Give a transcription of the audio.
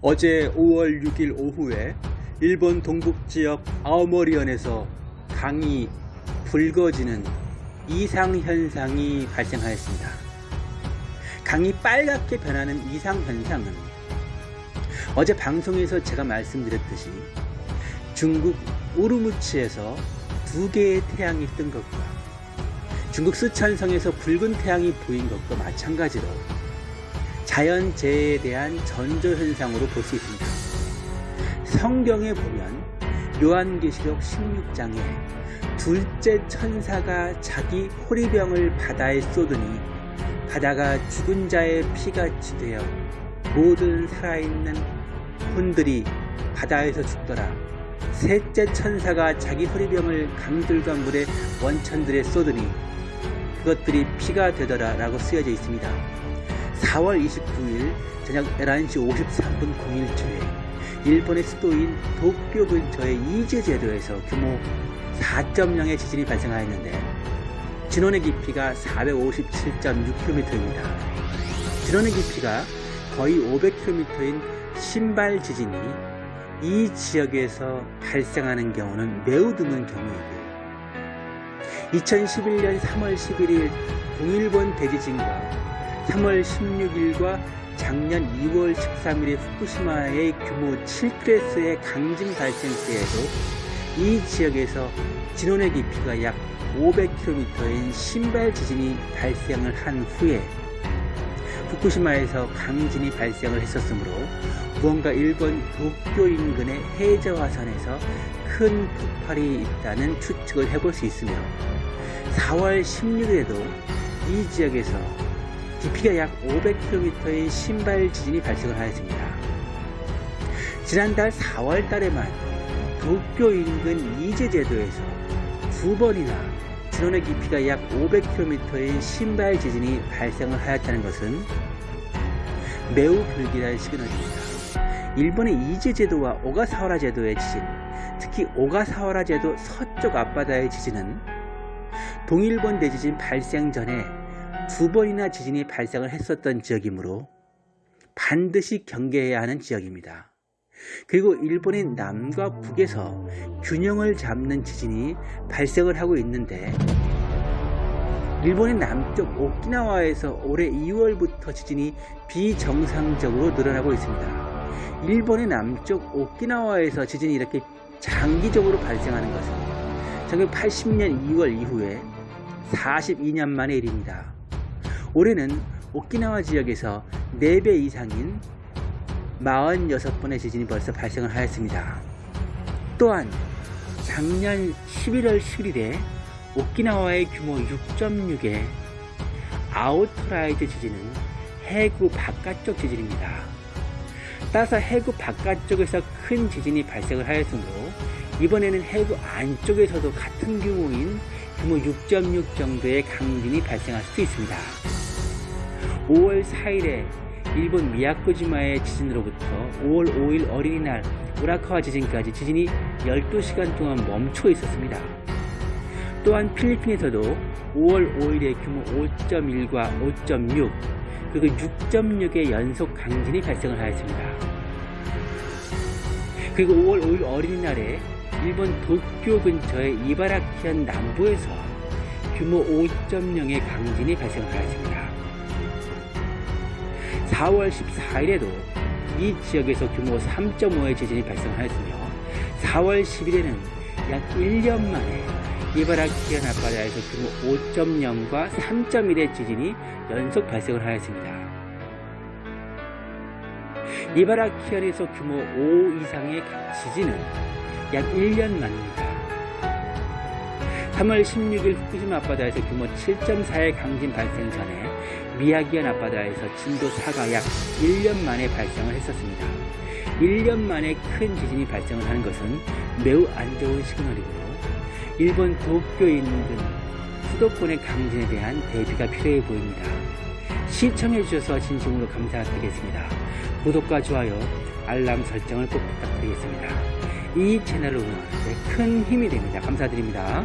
어제 5월 6일 오후에 일본 동북지역 아오모리현에서 강이 붉어지는 이상현상이 발생하였습니다. 강이 빨갛게 변하는 이상현상은 어제 방송에서 제가 말씀드렸듯이 중국 우르무치에서 두 개의 태양이 뜬 것과 중국 스촨성에서 붉은 태양이 보인 것과 마찬가지로 자연재해에 대한 전조현상으로 볼 수 있습니다. 성경에 보면 요한계시록 16장에 둘째 천사가 자기 호리병을 바다에 쏟으니 바다가 죽은 자의 피같이 되어 모든 살아있는 혼들이 바다에서 죽더라. 셋째 천사가 자기 호리병을 강들과 물의 원천들에 쏟으니 그것들이 피가 되더라 라고 쓰여져 있습니다. 4월 29일 저녁 11시 53분 01초에 일본의 수도인 도쿄 근처의 이즈제도에서 규모 4.0의 지진이 발생하였는데 진원의 깊이가 457.6km입니다. 진원의 깊이가 거의 500km인 신발 지진이 이 지역에서 발생하는 경우는 매우 드문 경우이고요. 2011년 3월 11일 동일본 대지진과 3월 16일과 작년 2월 13일의 후쿠시마의 규모 7클래스의 강진 발생 때에도 이 지역에서 진원의 깊이가 약 500km인 신발 지진이 발생을 한 후에 후쿠시마에서 강진이 발생을 했었으므로 무언가 일본 도쿄 인근의 해저화선에서 큰 폭발이 있다는 추측을 해볼 수 있으며 4월 16일에도 이 지역에서 깊이가 약 500km의 신발 지진이 발생을 하였습니다. 지난달 4월 달에만 도쿄 인근 이제제도에서 두 번이나 진원의 깊이가 약 500km의 신발 지진이 발생을 하였다는 것은 매우 불길한 시그널입니다. 일본의 이제제도와 오가사와라 제도의 지진, 특히 오가사와라 제도 서쪽 앞바다의 지진은 동일본 대지진 발생 전에 두 번이나 지진이 발생을 했었던 지역이므로 반드시 경계해야 하는 지역입니다. 그리고 일본의 남과 북에서 균형을 잡는 지진이 발생을 하고 있는데 일본의 남쪽 오키나와에서 올해 2월부터 지진이 비정상적으로 늘어나고 있습니다. 일본의 남쪽 오키나와에서 지진이 이렇게 장기적으로 발생하는 것은 1980년 2월 이후에 42년 만의 일입니다. 올해는 오키나와 지역에서 4배 이상인 46번의 지진이 벌써 발생을 하였습니다. 또한 작년 11월 11일에 오키나와의 규모 6.6의 outer rise 지진은 해구 바깥쪽 지진입니다. 따라서 해구 바깥쪽에서 큰 지진이 발생을 하였으므로 이번에는 해구 안쪽에서도 같은 규모인 규모 6.6 정도의 강진이 발생할 수 있습니다. 5월 4일에 일본 미야코지마의 지진으로부터 5월 5일 어린이날 우라카와 지진까지 지진이 12시간 동안 멈춰 있었습니다. 또한 필리핀에서도 5월 5일에 규모 5.1과 5.6 그리고 6.6의 연속 강진이 발생을 하였습니다. 그리고 5월 5일 어린이날에 일본 도쿄 근처의 이바라키현 남부에서 규모 5.0의 강진이 발생을 하였습니다. 4월 14일에도 이 지역에서 규모 3.5의 지진이 발생하였으며 4월 10일에는 약 1년 만에 이바라키현 앞바다에서 규모 5.0과 3.1의 지진이 연속 발생을 하였습니다. 이바라키현에서 규모 5 이상의 지진은 약 1년 만입니다. 3월 16일 후쿠시마 앞바다에서 규모 7.4의 강진 발생 전에 미야기현 앞바다에서 진도 4가 약 1년 만에 발생을 했었습니다. 1년 만에 큰 지진이 발생을 하는 것은 매우 안 좋은 시그널이고요. 일본 도쿄에 있는 수도권의 강진에 대한 대비가 필요해 보입니다. 시청해 주셔서 진심으로 감사드리겠습니다. 구독과 좋아요, 알람 설정을 꼭 부탁드리겠습니다. 이 채널을 운영하는데 큰 힘이 됩니다. 감사드립니다.